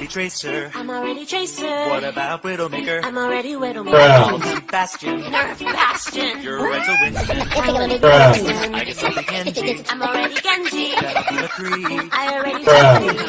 already Tracer. I'm already Tracer. What about Widowmaker? I'm already Widowmaker. Bruh. Bastion. Nerf Bastion. You're right to Winston. I'm already Bruh. I guess I'll Genji. I'm already Genji. I already Bruh.